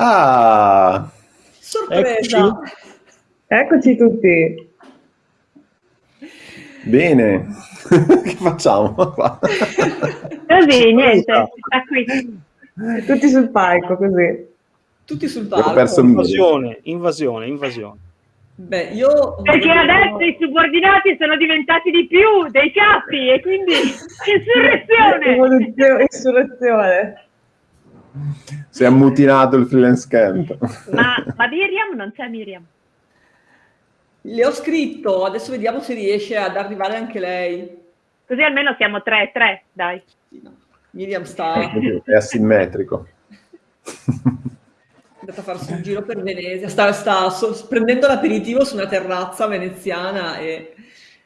Ah! Sorpresa! Eccoci. Eccoci tutti. Bene, che facciamo qua? Così, niente, sta qui. Tutti sul palco, così. Tutti sul Ho palco. perso. Invasione, invasione, invasione. Beh, io... Perché adesso i subordinati sono diventati di più dei capi e quindi insurrezione. Insurrezione. Si è ammutinato il freelance camp. Ma, ma Miriam non c'è Miriam. Le ho scritto, adesso vediamo se riesce ad arrivare anche lei. Così almeno siamo tre, tre, dai. Sì, no. Miriam sta È asimmetrico. è andata a farsi un giro per Venezia, sta, sta so- prendendo l'aperitivo su una terrazza veneziana e,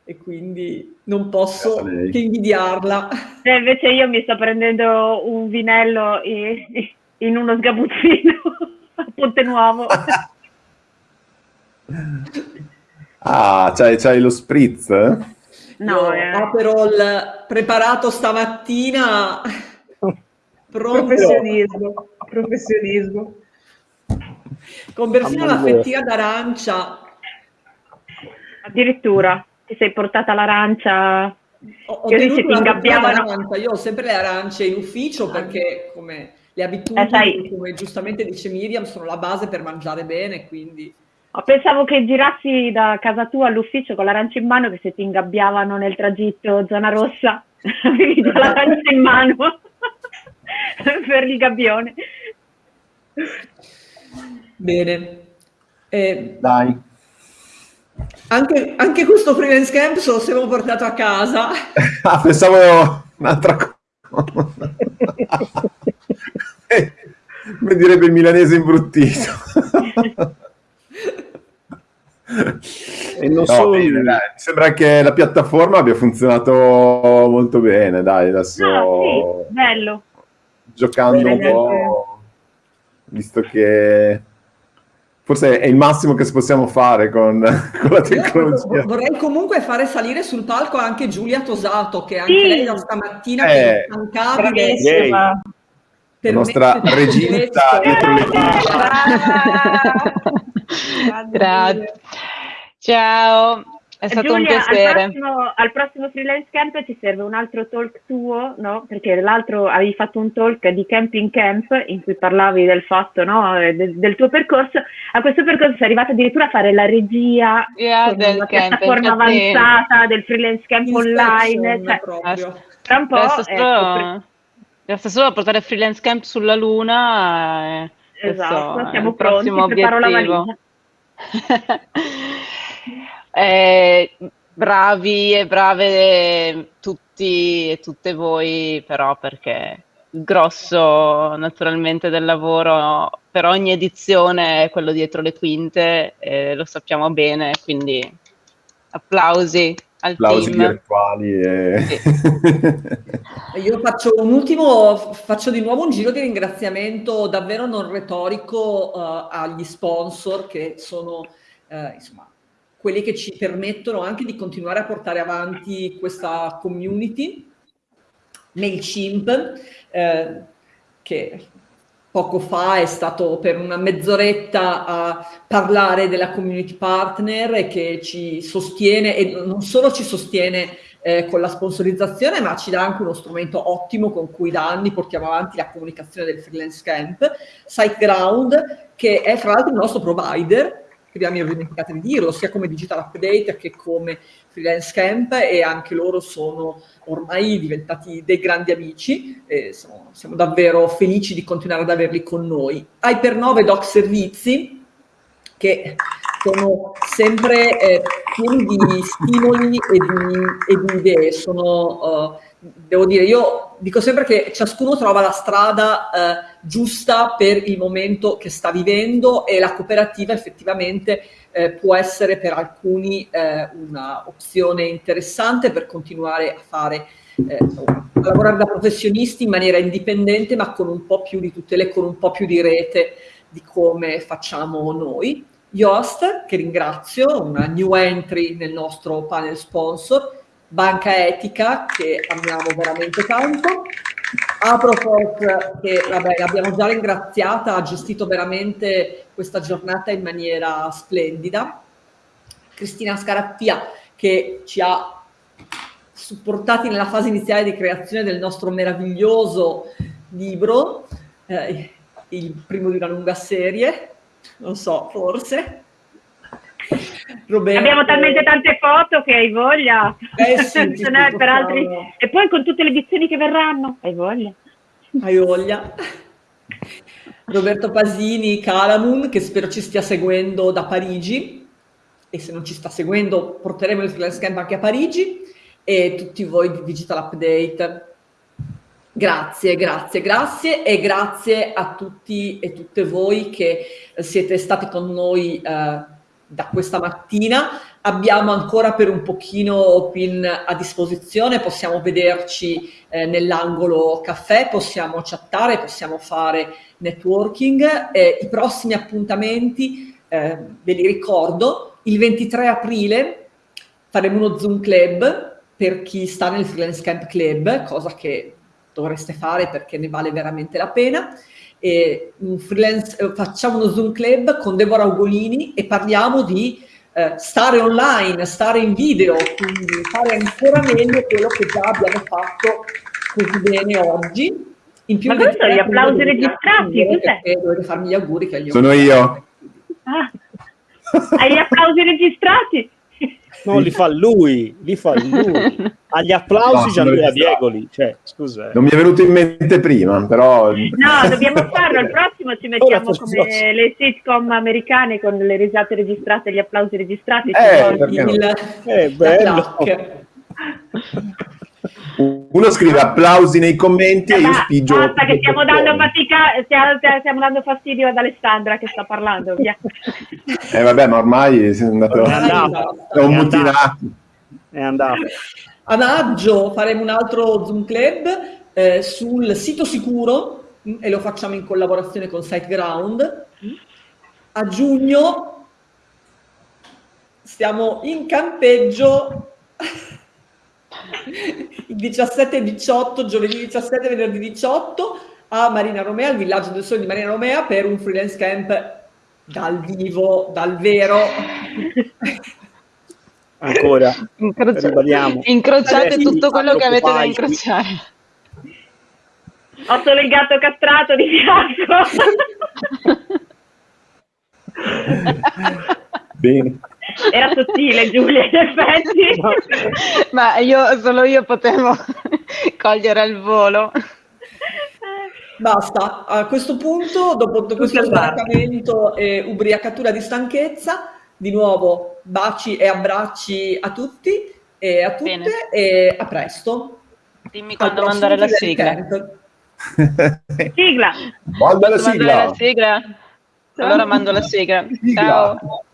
e quindi non posso che invidiarla. E invece io mi sto prendendo un vinello in uno sgabuzzino a Ponte Nuovo. Ah, c'hai, c'hai lo spritz? No, eh. Aperol preparato stamattina, pronto, Professionismo. Professionismo. con mia. fettina d'arancia. addirittura ti sei portata l'arancia. Ho, ho si ti ingabbiavano. Io ho sempre le arance in ufficio perché come le abitudini, Eh, come giustamente dice Miriam, sono la base per mangiare bene, quindi... Pensavo che girassi da casa tua all'ufficio con l'arancia in mano che se ti ingabbiavano nel tragitto zona rossa avevi già l'arancia in mano per il gabbione. Bene. Eh, Dai. Anche, anche questo freelance camp se lo siamo portato a casa. Ah, pensavo un'altra cosa. Eh, Come direbbe il milanese imbruttito. E non No, solo bene, lui. dai, mi sembra che la piattaforma abbia funzionato molto bene, dai, adesso Ah, sì, bello. giocando un Bene, po', visto che forse è il massimo che possiamo fare con, con la Io tecnologia. vorrei comunque fare salire sul palco anche Giulia Tosato, che anche Sì. lei da stamattina Eh, è. Bravissima. La nostra regista dietro le quinte. Grazie. Ciao, è stato un Giulia, al piacere. prossimo, al prossimo freelance camp ci serve un altro talk tuo, no? Perché l'altro avevi fatto un talk di camping camp in cui parlavi del fatto, no? Eh, Del, del tuo percorso. A questo percorso sei arrivata addirittura a fare la regia Yeah, del una camp, piattaforma avanzata del freelance camp online. Inspiration Cioè, proprio. tra un po' ecco, solo, basta solo portare freelance camp sulla luna. E Esatto, questo è siamo il prossimo pronti, preparo la obiettivo. valigia. Eh, bravi e brave tutti e tutte voi, però perché il grosso naturalmente del lavoro per ogni edizione è quello dietro le quinte, e lo sappiamo bene, quindi applausi al Applausi team. virtuali. E... Io faccio un ultimo, faccio di nuovo un giro di ringraziamento davvero non retorico eh, agli sponsor che sono eh, insomma quelli che ci permettono anche di continuare a portare avanti questa community. MailChimp, eh, che poco fa è stato per una mezz'oretta a parlare della community partner che ci sostiene e non solo ci sostiene eh, con la sponsorizzazione, ma ci dà anche uno strumento ottimo con cui da anni portiamo avanti la comunicazione del freelance camp, SiteGround, che è fra l'altro il nostro provider, che abbiamo dimenticato di dirlo, sia come digital update che come freelance camp e anche loro sono ormai diventati dei grandi amici e siamo, siamo davvero felici di continuare ad averli con noi. Hyper9 Doc Servizi, che sono sempre eh, pieni di stimoli e di, e di idee. Sono, eh, devo dire, io dico sempre che ciascuno trova la strada eh, giusta per il momento che sta vivendo e la cooperativa effettivamente eh, può essere per alcuni eh, una opzione interessante per continuare a fare eh, a lavorare da professionisti in maniera indipendente ma con un po' più di tutele, con un po' più di rete di come facciamo noi. Yoast, che ringrazio, una new entry nel nostro panel sponsor, Banca Etica, che amiamo veramente tanto, Aproforth, che vabbè, l'abbiamo già ringraziata, ha gestito veramente questa giornata in maniera splendida. Cristina Scarappia, che ci ha supportati nella fase iniziale di creazione del nostro meraviglioso libro, eh, il primo di una lunga serie, non so, forse. Roberto... Abbiamo talmente tante foto che hai voglia. Eh sì, n'è per altri... E poi con tutte le edizioni che verranno, hai voglia. Hai voglia. Roberto Pasini, Calamun, che spero ci stia seguendo da Parigi, e se non ci sta seguendo porteremo il freelance camp anche a Parigi, e tutti voi di Digital Update. Grazie, grazie, grazie e grazie a tutti e tutte voi che siete stati con noi eh, da questa mattina. Abbiamo ancora per un pochino PIN a disposizione, possiamo vederci eh, nell'angolo caffè, possiamo chattare, possiamo fare networking. Eh, I prossimi appuntamenti, eh, ve li ricordo, il 23 aprile faremo uno Zoom Club per chi sta nel Freelance Camp Club, cosa che dovreste fare perché ne vale veramente la pena e freelance, eh, facciamo uno Zoom Club con Deborah Ugolini e parliamo di eh, stare online, stare in video, quindi fare ancora meglio quello che già abbiamo fatto così bene oggi. In più Ma questo gli applausi registrati, cos'è? Dovete farmi gli auguri che gli Sono io. Ah. Hai gli applausi registrati? No, li fa lui, li fa lui. Agli applausi no, Gianluca Diegoli, cioè, scusa. Non mi è venuto in mente prima, però... No, dobbiamo farlo, al prossimo ci mettiamo come le sitcom americane con le risate registrate, gli applausi registrati. Eh, perché no? il... eh bello. Uno scrive applausi nei commenti e io spingio. Basta che stiamo dando, fatica, stiamo, stiamo dando fastidio ad Alessandra che sta parlando. Via. Eh vabbè, ma ormai è andato. È andato. È un mutinato. È andato. A maggio faremo un altro Zoom Club eh, sul sito sicuro mm, e lo facciamo in collaborazione con SiteGround. A giugno stiamo in campeggio il 17 e 18, giovedì 17 e venerdì 18 a Marina Romea, al villaggio del sole di Marina Romea per un freelance camp dal vivo, dal vero. Ancora, Incroci- incrociate Adesso tutto quello che avete da incrociare. Ho solo il gatto castrato di fianco. Bene. Era sottile Giulia, in effetti. Ma io, solo io potevo cogliere al volo. Basta, a questo punto, dopo questo sbarcamento e ubriacatura di stanchezza, di nuovo baci e abbracci a tutti e a tutte Bene. e a presto. Dimmi quando mandare la sigla. sigla. Manda la sigla. la sigla. Allora mando la sigla. Ciao.